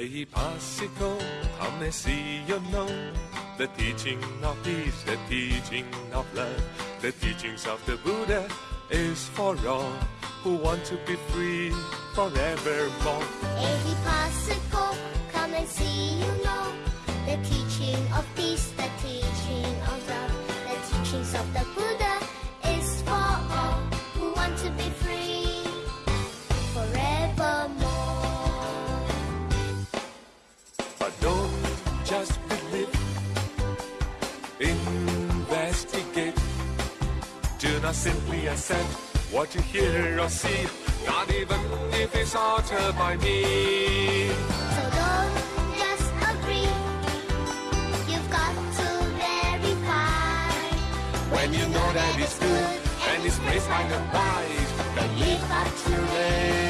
Ehipassiko, come and see you know the teaching of peace, the teaching of love, the teachings of the Buddha is for all who want to be free forevermore. Ehipassiko, come and see you know the teaching of peace, the teaching of love, the teachings of the Buddha is for all who want to be free just investigate. Do not simply accept what you hear or see, not even if it's altered by me. So don't just agree. You've got to verify. When you know that it's good and it's placed by the wise, then live up to it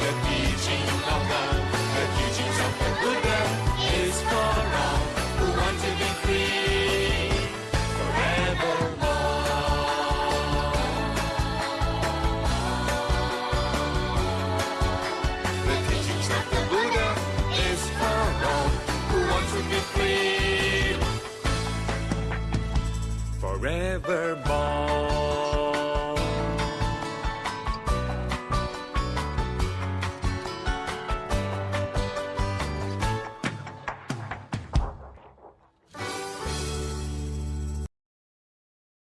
the teaching of The teachings of the Buddha is for all who want to be free forevermore. The teachings of the Buddha is for all who want to be free forevermore.